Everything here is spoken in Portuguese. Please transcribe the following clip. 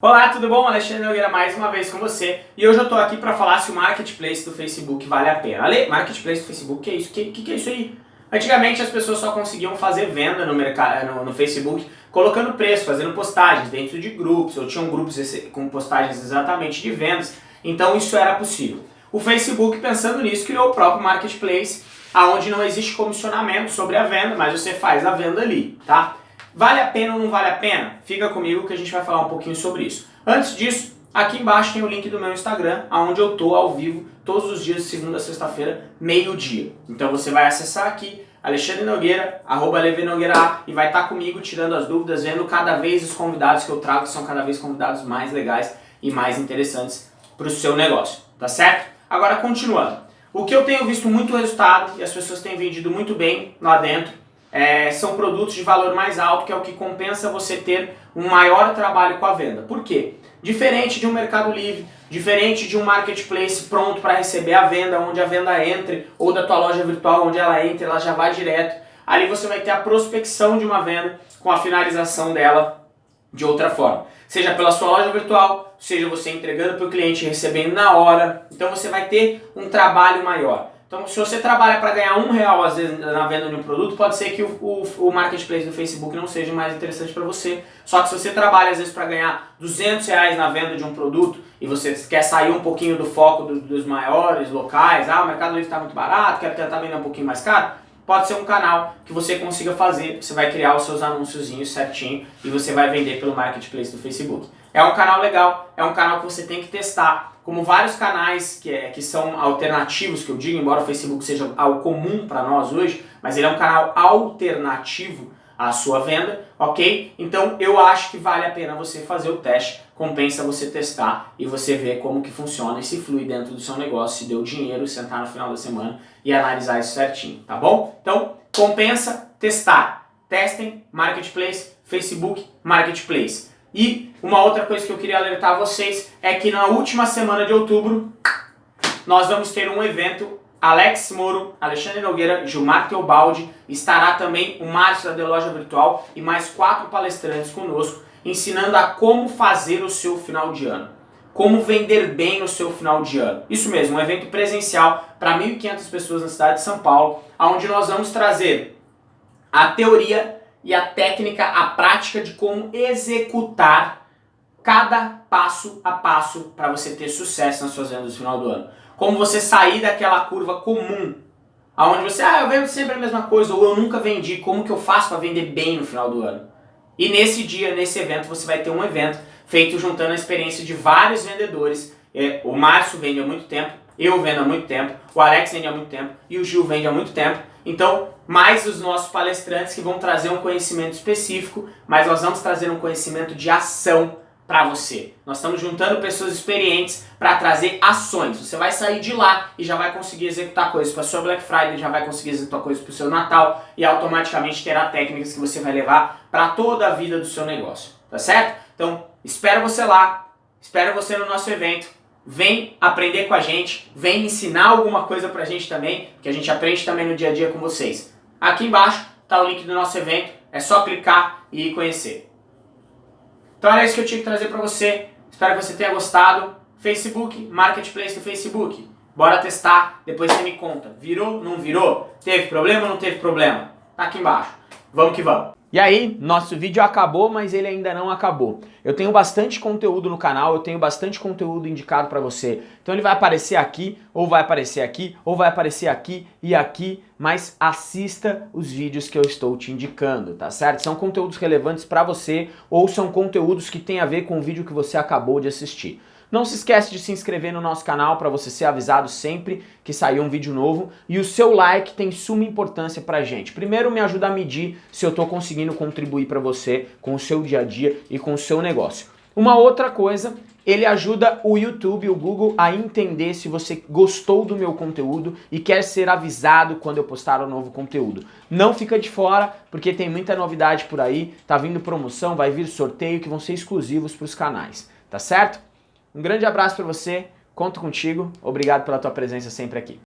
Olá, tudo bom? Alexandre Nogueira mais uma vez com você e hoje eu estou aqui para falar se o Marketplace do Facebook vale a pena. Ale, Marketplace do Facebook, que é isso? Que, que, que é isso aí? Antigamente as pessoas só conseguiam fazer venda no, no, no, Facebook colocando preço, fazendo postagens dentro de grupos, ou tinham grupos com postagens exatamente de vendas, então isso era possível. O Facebook, pensando nisso, criou o próprio Marketplace, onde não existe comissionamento sobre a venda, mas você faz a venda ali, tá? Vale a pena ou não vale a pena? Fica comigo que a gente vai falar um pouquinho sobre isso. Antes disso, aqui embaixo tem o link do meu Instagram, onde eu tô ao vivo todos os dias, de segunda a sexta-feira, meio-dia. Então você vai acessar aqui, Alexandre Nogueira, arroba Nogueira, e vai estar tá comigo tirando as dúvidas, vendo cada vez os convidados que eu trago, que são cada vez convidados mais legais e mais interessantes para o seu negócio, tá certo? Agora, continuando. O que eu tenho visto muito resultado, e as pessoas têm vendido muito bem lá dentro, é, são produtos de valor mais alto, que é o que compensa você ter um maior trabalho com a venda. Por quê? Diferente de um Mercado Livre, diferente de um marketplace pronto para receber a venda, onde a venda entre, ou da tua loja virtual, onde ela entra, ela já vai direto. Ali você vai ter a prospecção de uma venda com a finalização dela de outra forma. Seja pela sua loja virtual, seja você entregando para o cliente recebendo na hora. Então você vai ter um trabalho maior. Então, se você trabalha para ganhar um real às vezes na venda de um produto, pode ser que o, o, o marketplace do Facebook não seja mais interessante para você. Só que se você trabalha às vezes para ganhar 200 reais na venda de um produto e você quer sair um pouquinho do foco do, dos maiores locais, ah, o Mercado Livre está muito barato, quero tentar vender um pouquinho mais caro, pode ser um canal que você consiga fazer, você vai criar os seus anúnciozinhos certinho e você vai vender pelo marketplace do Facebook. É um canal legal, é um canal que você tem que testar, como vários canais que, é, que são alternativos, que eu digo, embora o Facebook seja algo comum para nós hoje, mas ele é um canal alternativo à sua venda, ok? Então eu acho que vale a pena você fazer o teste, compensa você testar e você ver como que funciona e se flui dentro do seu negócio, se deu dinheiro, sentar no final da semana e analisar isso certinho, tá bom? Então compensa testar. Testem Marketplace, Facebook Marketplace. E uma outra coisa que eu queria alertar vocês é que na última semana de outubro nós vamos ter um evento Alex Moro, Alexandre Nogueira, Gilmar Teobaldi, estará também o Márcio da Loja Virtual e mais quatro palestrantes conosco, ensinando a como fazer o seu final de ano. Como vender bem o seu final de ano. Isso mesmo, um evento presencial para 1.500 pessoas na cidade de São Paulo, onde nós vamos trazer a teoria e a técnica, a prática de como executar cada passo a passo para você ter sucesso nas suas vendas no final do ano. Como você sair daquela curva comum, aonde você, ah, eu vendo sempre a mesma coisa, ou eu nunca vendi, como que eu faço para vender bem no final do ano? E nesse dia, nesse evento, você vai ter um evento feito juntando a experiência de vários vendedores. É, o Márcio vende há muito tempo, eu vendo há muito tempo, o Alex vende há muito tempo e o Gil vende há muito tempo. Então, mais os nossos palestrantes que vão trazer um conhecimento específico, mas nós vamos trazer um conhecimento de ação para você. Nós estamos juntando pessoas experientes para trazer ações. Você vai sair de lá e já vai conseguir executar coisas para sua Black Friday, já vai conseguir executar coisas para o seu Natal e automaticamente terá técnicas que você vai levar para toda a vida do seu negócio. Tá certo? Então, espero você lá, espero você no nosso evento vem aprender com a gente, vem ensinar alguma coisa pra gente também, que a gente aprende também no dia a dia com vocês. Aqui embaixo está o link do nosso evento, é só clicar e conhecer. Então era isso que eu tinha que trazer para você, espero que você tenha gostado. Facebook, Marketplace do Facebook, bora testar, depois você me conta, virou, não virou, teve problema ou não teve problema? Aqui embaixo, vamos que vamos. E aí, nosso vídeo acabou, mas ele ainda não acabou. Eu tenho bastante conteúdo no canal, eu tenho bastante conteúdo indicado para você. Então ele vai aparecer aqui, ou vai aparecer aqui, ou vai aparecer aqui e aqui, mas assista os vídeos que eu estou te indicando, tá certo? São conteúdos relevantes para você, ou são conteúdos que têm a ver com o vídeo que você acabou de assistir. Não se esquece de se inscrever no nosso canal para você ser avisado sempre que sair um vídeo novo e o seu like tem suma importância pra gente. Primeiro me ajuda a medir se eu estou conseguindo contribuir para você com o seu dia a dia e com o seu negócio. Uma outra coisa, ele ajuda o YouTube, o Google a entender se você gostou do meu conteúdo e quer ser avisado quando eu postar um novo conteúdo. Não fica de fora, porque tem muita novidade por aí, tá vindo promoção, vai vir sorteio que vão ser exclusivos para os canais, tá certo? Um grande abraço para você, conto contigo, obrigado pela tua presença sempre aqui.